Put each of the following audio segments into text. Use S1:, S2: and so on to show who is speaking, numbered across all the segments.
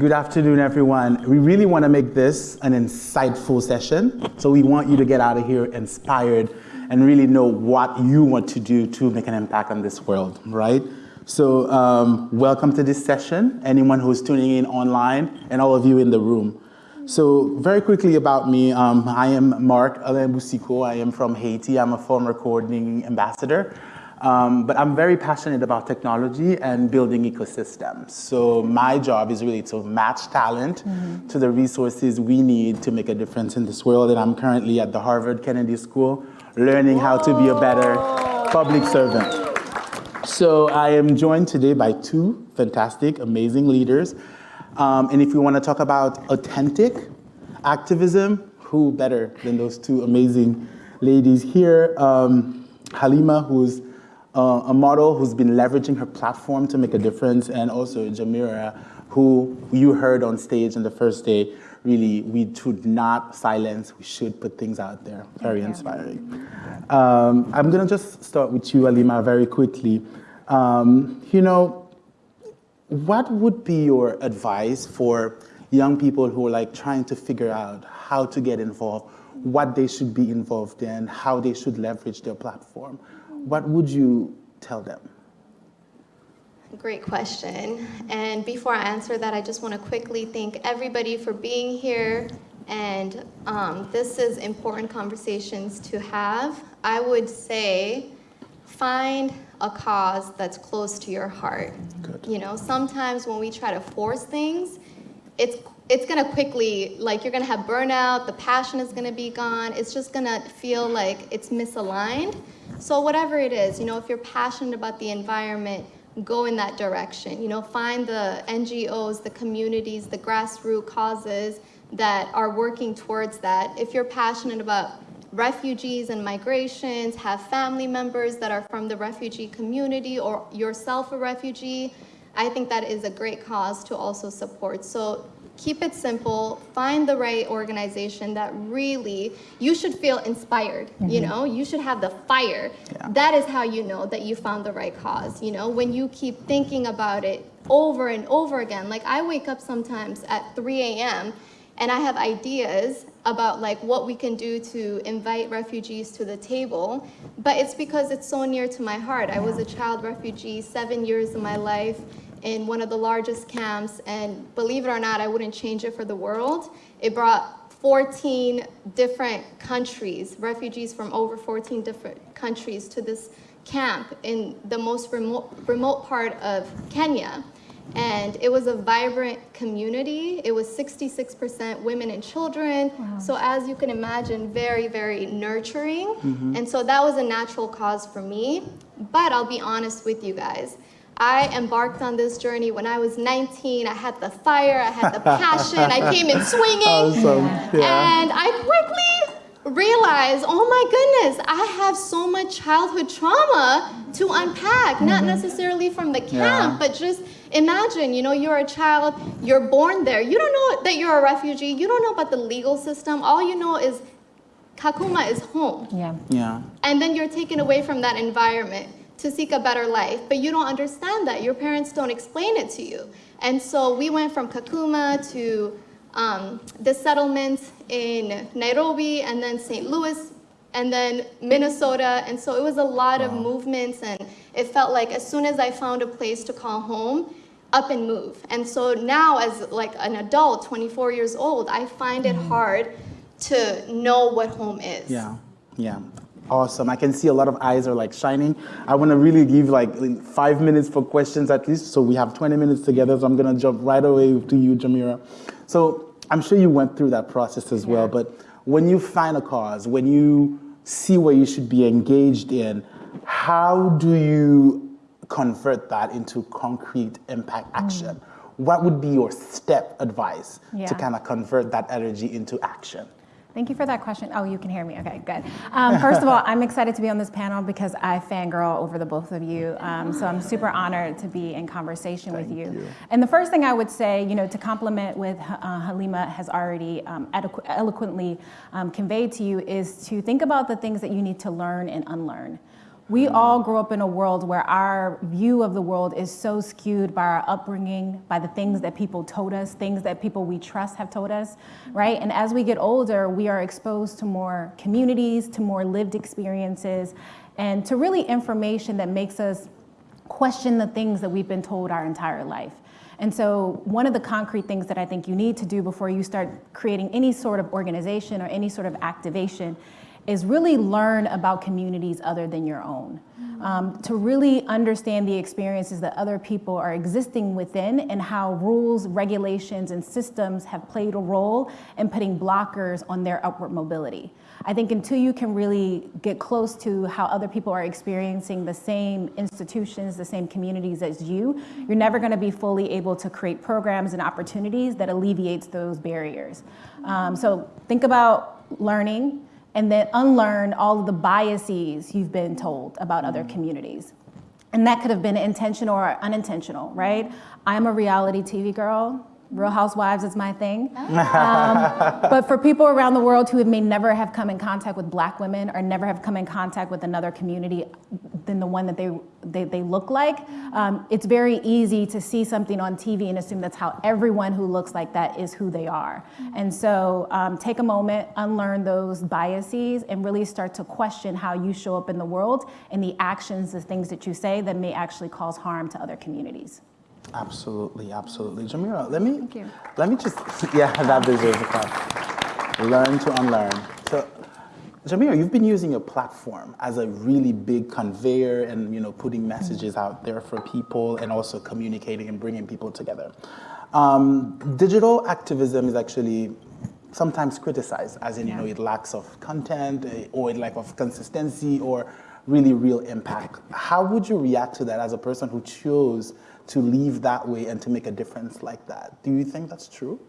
S1: Good afternoon, everyone. We really want to make this an insightful session. So we want you to get out of here inspired and really know what you want to do to make an impact on this world, right? So um, welcome to this session, anyone who's tuning in online and all of you in the room. So very quickly about me, um, I am Mark Alain Boussicot. I am from Haiti. I'm a former coordinating ambassador. Um, but I'm very passionate about technology and building ecosystems. So my job is really to match talent mm -hmm. to the resources we need to make a difference in this world. And I'm currently at the Harvard Kennedy School learning Whoa. how to be a better public servant. So I am joined today by two fantastic, amazing leaders. Um, and if we want to talk about authentic activism, who better than those two amazing ladies here? Um, Halima, who's uh, a model who's been leveraging her platform to make a difference, and also Jamira, who you heard on stage on the first day, really, we should not silence, we should put things out there. Very inspiring. Um, I'm gonna just start with you, Alima, very quickly. Um, you know, what would be your advice for young people who are like trying to figure out how to get involved, what they should be involved in, how they should leverage their platform? What would you tell them?
S2: Great question. And before I answer that, I just want to quickly thank everybody for being here. And um, this is important conversations to have. I would say find a cause that's close to your heart. Good. You know, sometimes when we try to force things, it's it's gonna quickly, like you're gonna have burnout, the passion is gonna be gone, it's just gonna feel like it's misaligned. So whatever it is, you know, if you're passionate about the environment, go in that direction. You know, find the NGOs, the communities, the grassroots causes that are working towards that. If you're passionate about refugees and migrations, have family members that are from the refugee community or yourself a refugee, I think that is a great cause to also support. So keep it simple, find the right organization that really, you should feel inspired, mm -hmm. you mm-hmm. know, you should have the fire. Yeah. That is how you know that you found the right cause, you know, when you keep thinking about it over and over again. Like I wake up sometimes at 3 a.m. and I have ideas about like what we can do to invite refugees to the table, but it's because it's so near to my heart. I was a child refugee seven years of my life in one of the largest camps, and believe it or not, I wouldn't change it for the world. It brought 14 different countries, refugees from over 14 different countries to this camp in the most remote, remote part of Kenya. And it was a vibrant community. It was 66% women and children. Wow. So as you can imagine, very, very nurturing. Mm -hmm. And so that was a natural cause for me. But I'll be honest with you guys. I embarked on this journey when I was 19. I had the fire, I had the passion, I came in swinging. Awesome. Yeah. And I quickly realized, oh my goodness, I have so much childhood trauma to unpack, mm -hmm. not mm-hmm. necessarily from the camp, yeah. but just imagine, you know, you're a child, you're born there. You don't know that you're a refugee. You don't know about the legal system. All you know is Kakuma is home. Yeah. Yeah. And then you're taken away from that environment to seek a better life, but you don't understand that. Your parents don't explain it to you. And so we went from Kakuma to um, the settlement in Nairobi and then St. Louis and then Minnesota. And so it was a lot wow. of movements and it felt like as soon as I found a place to call home, up and move. And so now as like an adult, 24 years old, I find it mm-hmm. hard to know what home is.
S1: Yeah, yeah. Awesome. I can see a lot of eyes are like shining. I want to really give like five minutes for questions at least. So we have 20 minutes together. So I'm going to jump right away to you, Jamira. So I'm sure you went through that process as yeah. well. But when you find a cause, when you see where you should be engaged in, how do you convert that into concrete impact mm. action? Mm. What would be your step advice yeah. to kind of convert that energy into action?
S3: Thank you for that question. Oh, you can hear me. Okay, good. Um, first of all, I'm excited to be on this panel because I fangirl over the both of you. Um, so I'm super honored to be in conversation Thank with you. you. And the first thing I would say, you know, to complement with uh, Halima has already um, eloquently um, conveyed to you is to think about the things that you need to learn and unlearn We mm. all grow up in a world where our view of the world is so skewed by our upbringing, by the things that people told us, things that people we trust have told us, right? And as we get older, we are exposed to more communities, to more lived experiences, and to really information that makes us question the things that we've been told our entire life. And so one of the concrete things that I think you need to do before you start creating any sort of organization or any sort of activation is really learn about communities other than your own. Um, to really understand the experiences that other people are existing within and how rules, regulations, and systems have played a role in putting blockers on their upward mobility. I think until you can really get close to how other people are experiencing the same institutions, the same communities as you, you're never going to be fully able to create programs and opportunities that alleviates those barriers. Um, so think about learning and then unlearn all of the biases you've been told about other mm-hmm. communities. And that could have been intentional or unintentional, right? I'm a reality TV girl. Real Housewives is my thing. Um, but for people around the world who may never have come in contact with black women or never have come in contact with another community than the one that they, they, they look like, um, it's very easy to see something on TV and assume that's how everyone who looks like that is who they are. And so um, take a moment, unlearn those biases, and really start to question how you show up in the world and the actions, the things that you say that may actually cause harm to other communities.
S1: Absolutely, absolutely. Jamira, let me let me just yeah, that deserves a clap. Learn to unlearn. So Jamira, you've been using your platform as a really big conveyor and you know putting messages out there for people and also communicating and bringing people together. Um, digital activism is actually sometimes criticized as in you know it lacks of content eh, or it lack of consistency or really real impact. How would you react to that as a person who chose to leave that way and to make a difference like that. Do you think that's true?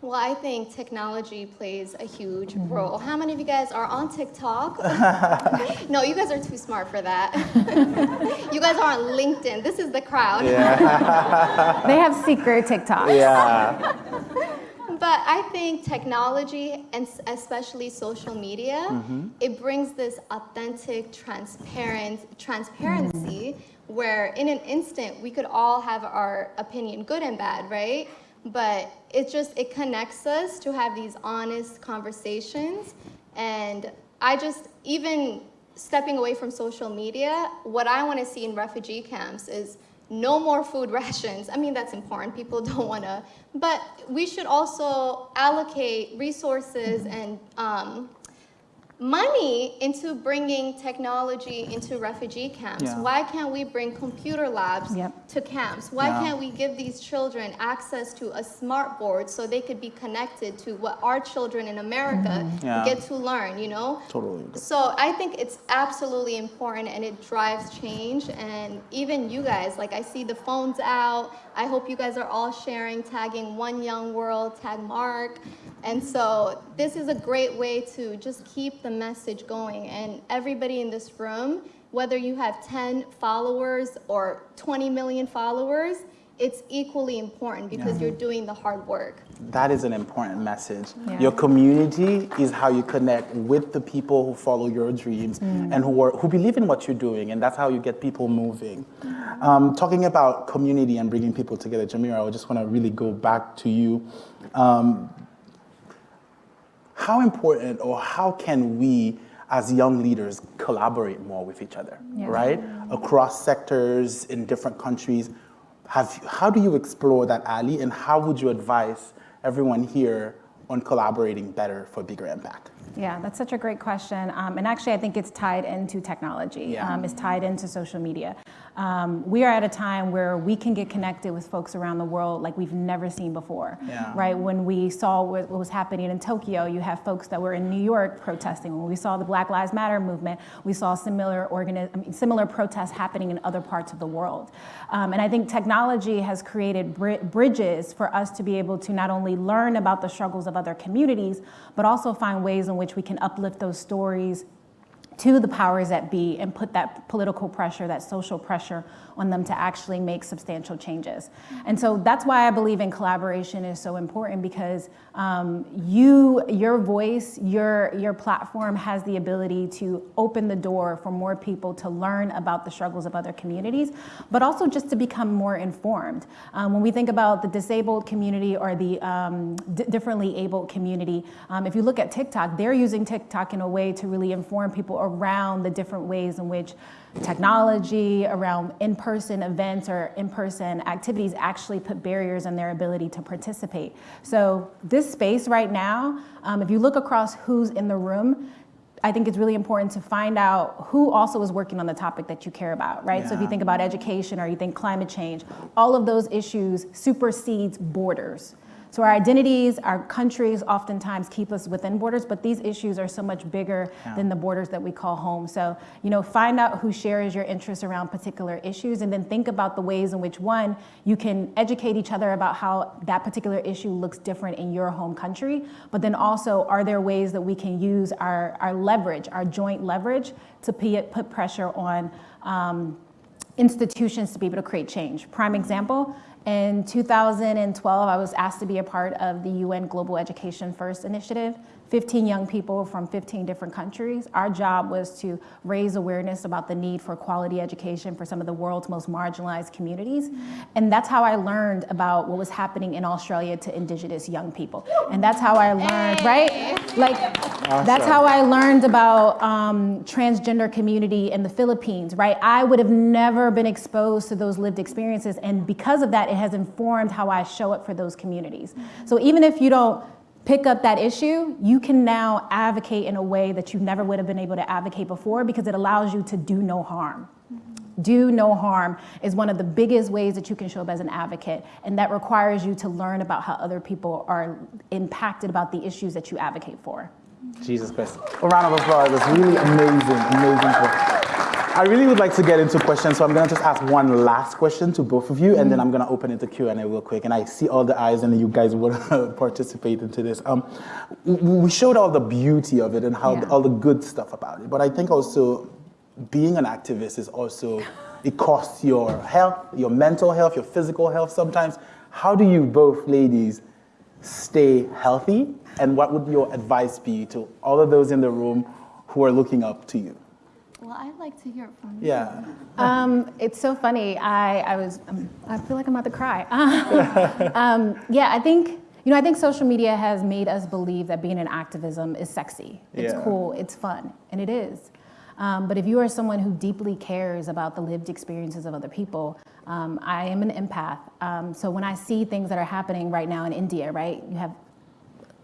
S2: Well, I think technology plays a huge mm-hmm. role. How many of you guys are on TikTok? no, you guys are too smart for that. you guys are on LinkedIn. This is the crowd.
S3: Yeah. they have secret TikTok.
S1: Yeah.
S2: But I think technology and especially social media, mm-hmm. it brings this authentic, transparent transparency mm-hmm where in an instant we could all have our opinion, good and bad, right? But it just, it connects us to have these honest conversations. And I just, even stepping away from social media, what I want to see in refugee camps is no more food rations. I mean, that's important. People don't want to, but we should also allocate resources and um, money into bringing technology into refugee camps. Yeah. Why can't we bring computer labs yep. to camps? Why yeah. can't we give these children access to a smart board so they could be connected to what our children in America mm-hmm. yeah. get to learn, you know?
S1: Totally.
S2: So I think it's absolutely important and it drives change. And even you guys, like I see the phones out. I hope you guys are all sharing, tagging One Young World, tag Mark. And so this is a great way to just keep the message going. And everybody in this room, whether you have 10 followers or 20 million followers, it's equally important because yeah. you're doing the hard work.
S1: That is an important message. Yeah. Your community is how you connect with the people who follow your dreams mm. and who are, who believe in what you're doing, and that's how you get people moving. Mm. Um, talking about community and bringing people together, Jamira, I just want to really go back to you. Um, how important or how can we as young leaders collaborate more with each other, yeah. right? Across sectors in different countries. Have, how do you explore that, Ali, and how would you advise everyone here on collaborating better for bigger impact?
S3: Yeah, that's such a great question. Um, and actually, I think it's tied into technology. Yeah. Um, it's tied into social media. Um, we are at a time where we can get connected with folks around the world like we've never seen before, yeah. right? When we saw what, was happening in Tokyo, you have folks that were in New York protesting. When we saw the Black Lives Matter movement, we saw similar organi- I mean, similar protests happening in other parts of the world. Um, and I think technology has created br- bridges for us to be able to not only learn about the struggles of other communities, but also find ways in which we can uplift those stories to the powers that be and put that political pressure, that social pressure on them to actually make substantial changes. And so that's why I believe in collaboration is so important because um, you, your voice, your, your platform has the ability to open the door for more people to learn about the struggles of other communities, but also just to become more informed. Um, when we think about the disabled community or the um, differently abled community, um, if you look at TikTok, they're using TikTok in a way to really inform people around the different ways in which technology, around in-person events or in-person activities actually put barriers in their ability to participate. So this space right now, um, if you look across who's in the room, I think it's really important to find out who also is working on the topic that you care about, right? Yeah. So if you think about education or you think climate change, all of those issues supersedes borders. So our identities, our countries oftentimes keep us within borders, but these issues are so much bigger yeah. than the borders that we call home. So, you know, find out who shares your interests around particular issues and then think about the ways in which one, you can educate each other about how that particular issue looks different in your home country. But then also, are there ways that we can use our, our leverage, our joint leverage to put pressure on um, institutions to be able to create change? Prime example, in 2012, I was asked to be a part of the UN Global Education First initiative. 15 young people from 15 different countries. Our job was to raise awareness about the need for quality education for some of the world's most marginalized communities. And that's how I learned about what was happening in Australia to indigenous young people. And that's how I learned, hey. right? Like, awesome. that's how I learned about um, transgender community in the Philippines, right? I would have never been exposed to those lived experiences. And because of that, it has informed how I show up for those communities. So even if you don't pick up that issue, you can now advocate in a way that you never would have been able to advocate before because it allows you to do no harm. Do no harm is one of the biggest ways that you can show up as an advocate, and that requires you to learn about how other people are impacted about the issues that you advocate for.
S1: Jesus Christ. A round of applause. That's really amazing, amazing. I really would like to get into questions, so I'm going to just ask one last question to both of you, and then I'm going to open it to Q&A real quick. And I see all the eyes, and you guys will participate into this. Um, we showed all the beauty of it and how yeah. all the good stuff about it, but I think also being an activist is also it costs your health, your mental health, your physical health. Sometimes, how do you both ladies stay healthy? And what would your advice be to all of those in the room who are looking up to you?
S2: Well, I'd like to hear it from you.
S1: Yeah.
S3: Um, it's so funny. I, I was, um, I feel like I'm about to cry. um, yeah, I think, you know, I think social media has made us believe that being in activism is sexy. It's yeah. cool, it's fun, and it is. Um, but if you are someone who deeply cares about the lived experiences of other people, um, I am an empath. Um, so when I see things that are happening right now in India, right, you have,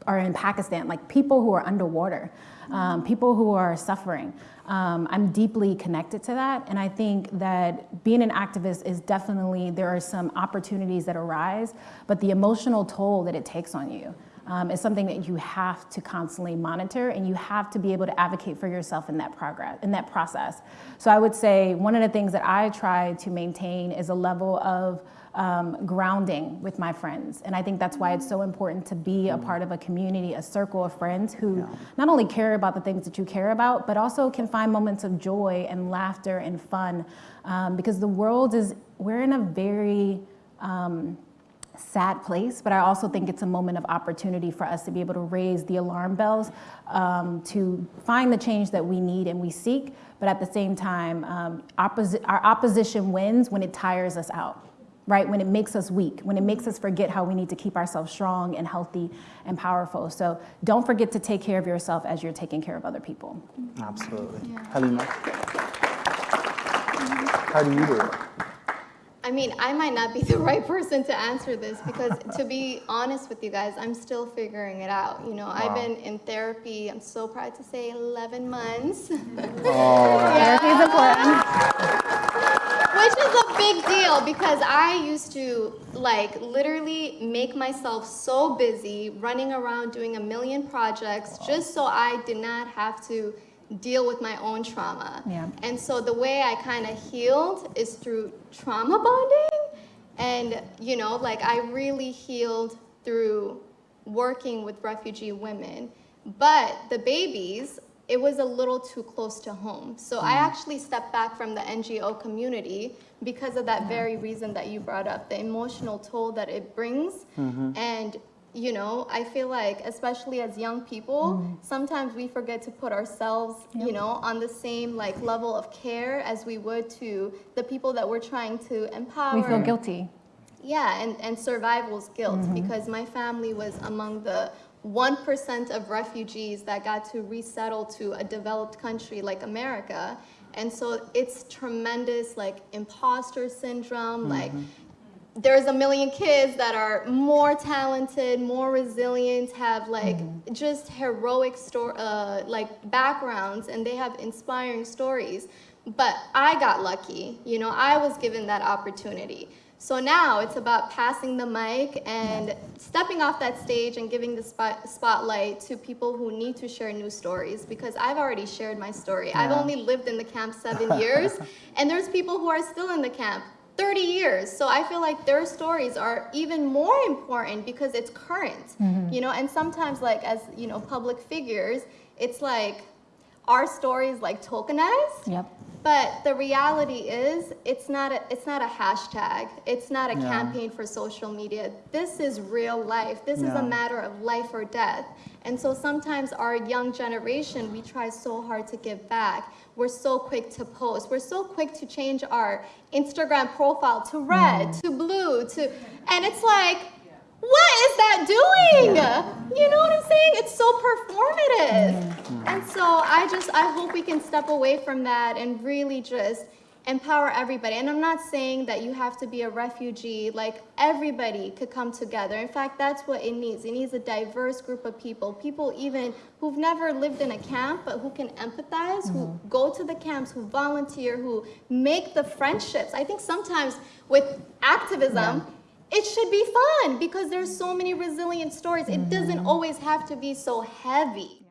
S3: or in Pakistan, like people who are underwater, um, people who are suffering. Um, I'm deeply connected to that. And I think that being an activist is definitely, there are some opportunities that arise, but the emotional toll that it takes on you um, is something that you have to constantly monitor and you have to be able to advocate for yourself in that progress, in that process. So I would say one of the things that I try to maintain is a level of um, grounding with my friends. And I think that's why it's so important to be a part of a community, a circle of friends who yeah. not only care about the things that you care about, but also can find moments of joy and laughter and fun. Um, because the world is, we're in a very, um, sad place, but I also think it's a moment of opportunity for us to be able to raise the alarm bells um, to find the change that we need and we seek, but at the same time, um, opposi our opposition wins when it tires us out right? When it makes us weak, when it makes us forget how we need to keep ourselves strong and healthy and powerful. So don't forget to take care of yourself as you're taking care of other people.
S1: Absolutely. Yeah. Halima? How do you do it?
S2: I mean, I might not be the right person to answer this because to be honest with you guys, I'm still figuring it out. You know, wow. I've been in therapy, I'm so proud to say 11 months.
S3: Oh. yeah. Therapy important.
S2: Which is a big deal because I used to like literally make myself so busy running around doing a million projects wow. just so I did not have to deal with my own trauma.
S3: Yeah.
S2: And so the way I kind of healed is through trauma bonding. And, you know, like I really healed through working with refugee women. But the babies it was a little too close to home. So I mm. actually stepped back from the NGO community because of that very reason that you brought up, the emotional toll that it brings. Mm-hmm. And you know, I feel like, especially as young people, mm. sometimes we forget to put ourselves, you know, on the same like level of care as we would to the people that we're trying to empower.
S3: We feel guilty.
S2: Yeah, and, and survival's guilt mm-hmm. because my family was among the 1% of refugees that got to resettle to a developed country like America. And so it's tremendous, like, imposter syndrome. Like, mm-hmm. There's a million kids that are more talented, more resilient, have like just heroic story, uh, like backgrounds, and they have inspiring stories. But I got lucky, you know, I was given that opportunity. So now it's about passing the mic and stepping off that stage and giving the spot, spotlight to people who need to share new stories because I've already shared my story. I've only lived in the camp seven years, and there's people who are still in the camp 30 years. So I feel like their stories are even more important because it's current, mm-hmm. you know, and sometimes like as, you know, public figures, it's like our stories like tokenized.
S3: Yep.
S2: But the reality is, it's not a, it's not a hashtag. It's not a
S1: Yeah.
S2: campaign for social media. This is real life. This is a matter of life or death. And so sometimes our young generation, we try so hard to give back. We're so quick to post. We're so quick to change our Instagram profile to red, mm. to blue, to, and it's like, what is that doing? You know what I'm saying? It's so performative. Mm. And so I just, I hope we can step away from that and really just empower everybody. And I'm not saying that you have to be a refugee, like everybody could come together. In fact, that's what it needs. It needs a diverse group of people, people even who've never lived in a camp, but who can empathize, who mm-hmm. go to the camps, who volunteer, who make the friendships. I think sometimes with activism, it should be fun because there's so many resilient stories. It doesn't mm-hmm. always have to be so heavy.